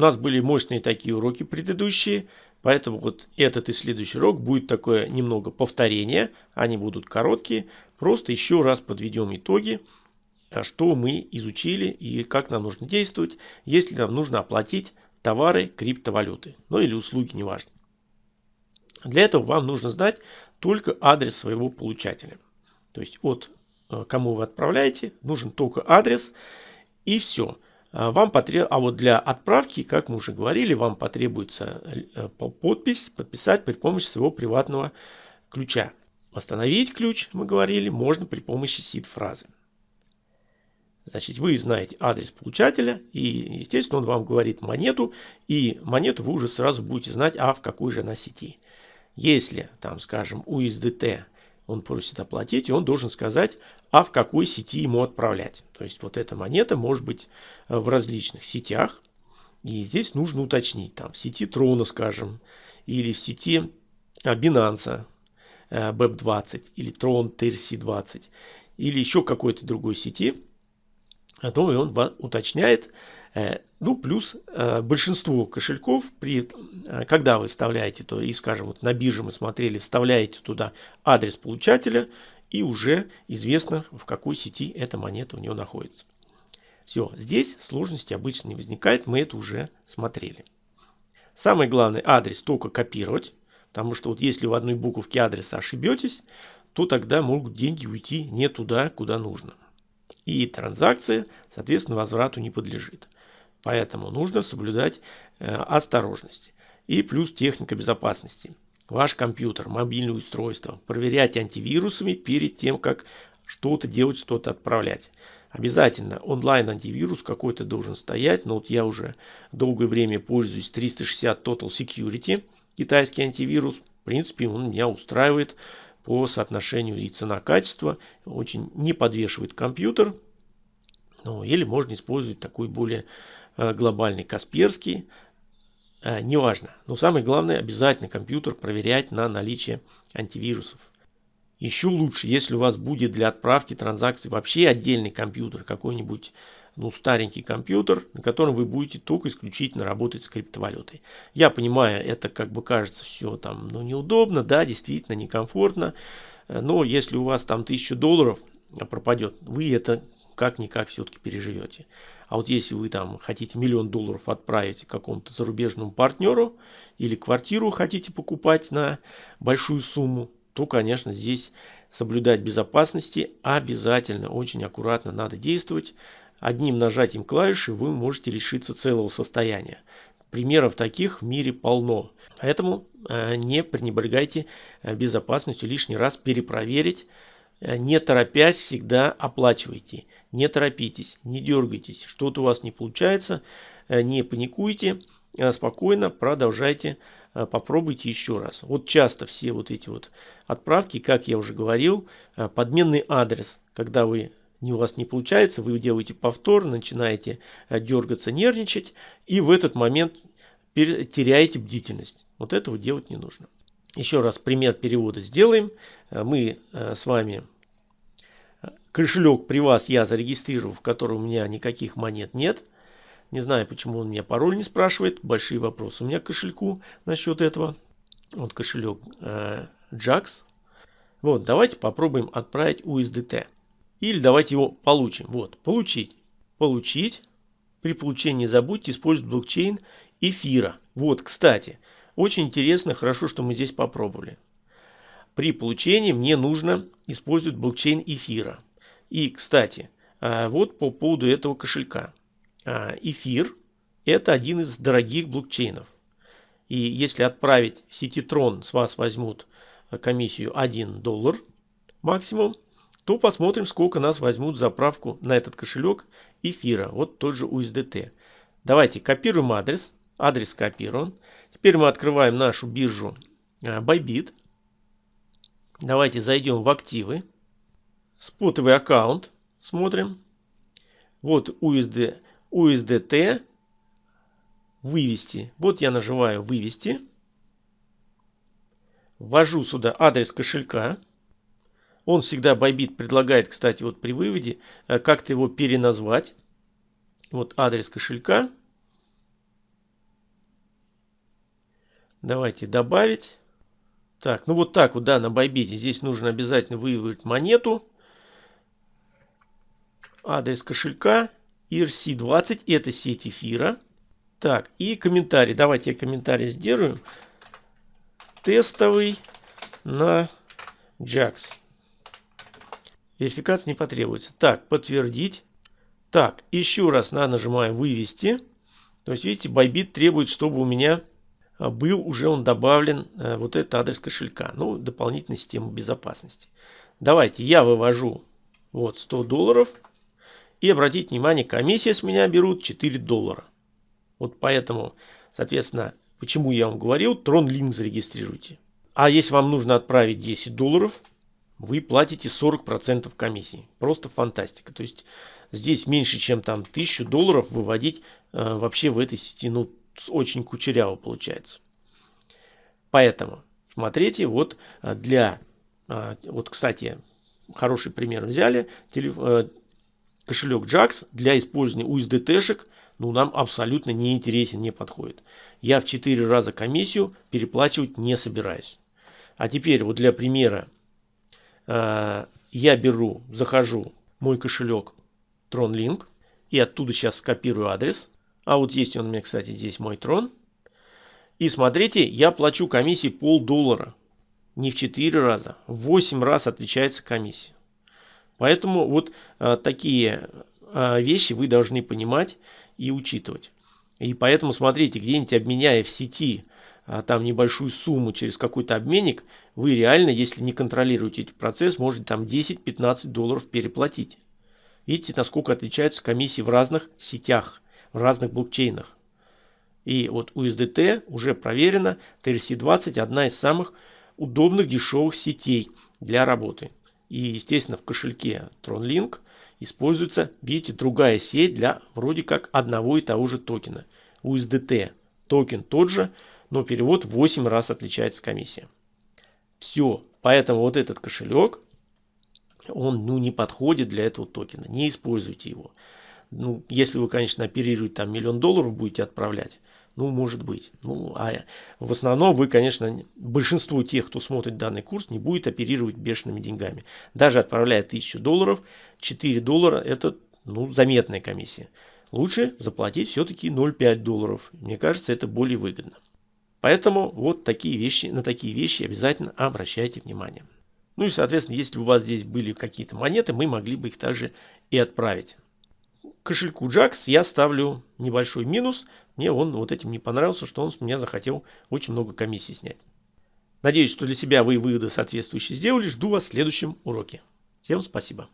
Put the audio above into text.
У нас были мощные такие уроки предыдущие, поэтому вот этот и следующий урок будет такое немного повторение. Они будут короткие. Просто еще раз подведем итоги, э, что мы изучили и как нам нужно действовать, если нам нужно оплатить товары криптовалюты, ну или услуги, неважно. Для этого вам нужно знать только адрес своего получателя. То есть от э, кому вы отправляете, нужен только адрес и все. А вам потреб... А вот для отправки, как мы уже говорили, вам потребуется э, подпись подписать при помощи своего приватного ключа. Восстановить ключ, мы говорили, можно при помощи сид-фразы. Значит, вы знаете адрес получателя, и, естественно, он вам говорит монету, и монету вы уже сразу будете знать, а в какой же она сети. Если, там, скажем, USDT – он просит оплатить, и он должен сказать, а в какой сети ему отправлять. То есть вот эта монета может быть э, в различных сетях, и здесь нужно уточнить, там в сети Трона, скажем, или в сети а, Binance э, BEP20, или Tron TRC20, или еще какой-то другой сети, а то он уточняет, Э, ну, плюс э, большинство кошельков, при, э, когда вы вставляете, то и, скажем, вот на бирже мы смотрели, вставляете туда адрес получателя, и уже известно, в какой сети эта монета у него находится. Все, здесь сложности обычно не возникает, мы это уже смотрели. Самое главное, адрес только копировать, потому что вот если в одной буковке адреса ошибетесь, то тогда могут деньги уйти не туда, куда нужно. И транзакция, соответственно, возврату не подлежит. Поэтому нужно соблюдать э, осторожность. И плюс техника безопасности. Ваш компьютер, мобильное устройство проверять антивирусами перед тем, как что-то делать, что-то отправлять. Обязательно онлайн-антивирус какой-то должен стоять. Но вот я уже долгое время пользуюсь 360 Total Security, китайский антивирус. В принципе, он меня устраивает по соотношению и цена-качество. Очень не подвешивает компьютер. Ну, или можно использовать такой более Э, глобальный, Касперский, э, неважно. Но самое главное, обязательно компьютер проверять на наличие антивирусов. Еще лучше, если у вас будет для отправки транзакций вообще отдельный компьютер, какой-нибудь ну, старенький компьютер, на котором вы будете только исключительно работать с криптовалютой. Я понимаю, это как бы кажется все там, ну, неудобно, да, действительно некомфортно, э, но если у вас там 1000 долларов а, пропадет, вы это как-никак все-таки переживете. А вот если вы там хотите миллион долларов отправить какому-то зарубежному партнеру или квартиру хотите покупать на большую сумму, то, конечно, здесь соблюдать безопасности обязательно, очень аккуратно надо действовать. Одним нажатием клавиши вы можете лишиться целого состояния. Примеров таких в мире полно. Поэтому э, не пренебрегайте э, безопасностью лишний раз перепроверить Э, не торопясь, всегда оплачивайте. Не торопитесь, не дергайтесь. Что-то у вас не получается, э, не паникуйте, э, спокойно продолжайте, попробуйте еще раз. Вот часто все вот эти вот отправки, как я уже говорил, подменный адрес, когда вы у вас не получается, вы делаете повтор, начинаете дергаться, нервничать, и в этот момент теряете бдительность. Вот этого делать не нужно. Еще раз пример перевода сделаем. Э, мы э, с вами э, кошелек при вас я зарегистрирую, в котором у меня никаких монет нет. Не знаю, почему он меня пароль не спрашивает. Большие вопросы у меня к кошельку насчет этого. Вот кошелек JAX. Вот, давайте попробуем отправить USDT. Или давайте его получим. Вот, получить. Получить. При получении забудьте использовать блокчейн эфира. Вот, кстати, очень интересно, хорошо, что мы здесь попробовали. При получении мне нужно использовать блокчейн эфира. И, кстати, а, вот по поводу этого кошелька. А, эфир – это один из дорогих блокчейнов. И если отправить сетитрон, с вас возьмут а, комиссию 1 доллар максимум, то посмотрим, сколько нас возьмут заправку на этот кошелек эфира. Вот тот же USDT. Давайте копируем адрес. Адрес копируем. Теперь мы открываем нашу биржу э, Bybit. Давайте зайдем в активы. Спотовый аккаунт. Смотрим. Вот USD, USDT. Вывести. Вот я нажимаю вывести. Ввожу сюда адрес кошелька. Он всегда Bybit предлагает, кстати, вот при выводе, э, как-то его переназвать. Вот адрес кошелька. Давайте добавить. Так, ну вот так вот, да, на Bybit. Здесь нужно обязательно выявить монету. Адрес кошелька. ERC20. Это сеть эфира. Так, и комментарий. Давайте я комментарий сделаю. Тестовый на JAX. Верификация не потребуется. Так, подтвердить. Так, еще раз на нажимаем вывести. То есть, видите, Bybit требует, чтобы у меня был уже он добавлен а, вот этот адрес кошелька. Ну, дополнительная система безопасности. Давайте я вывожу вот 100 долларов. И обратите внимание, комиссия с меня берут 4 доллара. Вот поэтому, соответственно, почему я вам говорил, TronLink зарегистрируйте. А если вам нужно отправить 10 долларов, вы платите 40% комиссии. Просто фантастика. То есть здесь меньше, чем там 1000 долларов выводить э, вообще в этой сети, ну, очень кучеряво получается. Поэтому смотрите, вот э, для, э, вот, кстати, хороший пример взяли, э, кошелек JAX для использования USDT-шек ну, нам абсолютно не интересен, не подходит. Я в 4 раза комиссию переплачивать не собираюсь. А теперь вот для примера э, я беру, захожу мой кошелек TronLink и оттуда сейчас скопирую адрес. А вот есть он у меня, кстати, здесь мой Tron. И смотрите, я плачу комиссии полдоллара. Не в 4 раза, в 8 раз отличается комиссия. Поэтому вот э, такие э, вещи вы должны понимать и учитывать. И поэтому смотрите, где-нибудь обменяя в сети а, там небольшую сумму через какой-то обменник, вы реально, если не контролируете этот процесс, можете там 10-15 долларов переплатить. Видите, насколько отличаются комиссии в разных сетях, в разных блокчейнах. И вот USDT уже проверено, TRC20 одна из самых удобных дешевых сетей для работы. И естественно в кошельке TronLink используется, видите, другая сеть для вроде как одного и того же токена. USDT. Токен тот же, но перевод в 8 раз отличается комиссия. Все. Поэтому вот этот кошелек, он ну, не подходит для этого токена. Не используйте его. Ну, если вы, конечно, оперируете там миллион долларов будете отправлять, ну, может быть. Ну, а в основном вы, конечно, большинство тех, кто смотрит данный курс, не будет оперировать бешеными деньгами. Даже отправляя 1000 долларов, 4 доллара это ну, заметная комиссия. Лучше заплатить все-таки 0,5 долларов. Мне кажется, это более выгодно. Поэтому вот такие вещи, на такие вещи обязательно обращайте внимание. Ну и, соответственно, если у вас здесь были какие-то монеты, мы могли бы их также и отправить кошельку Jax я ставлю небольшой минус. Мне он вот этим не понравился, что он с меня захотел очень много комиссий снять. Надеюсь, что для себя вы выводы соответствующие сделали. Жду вас в следующем уроке. Всем спасибо.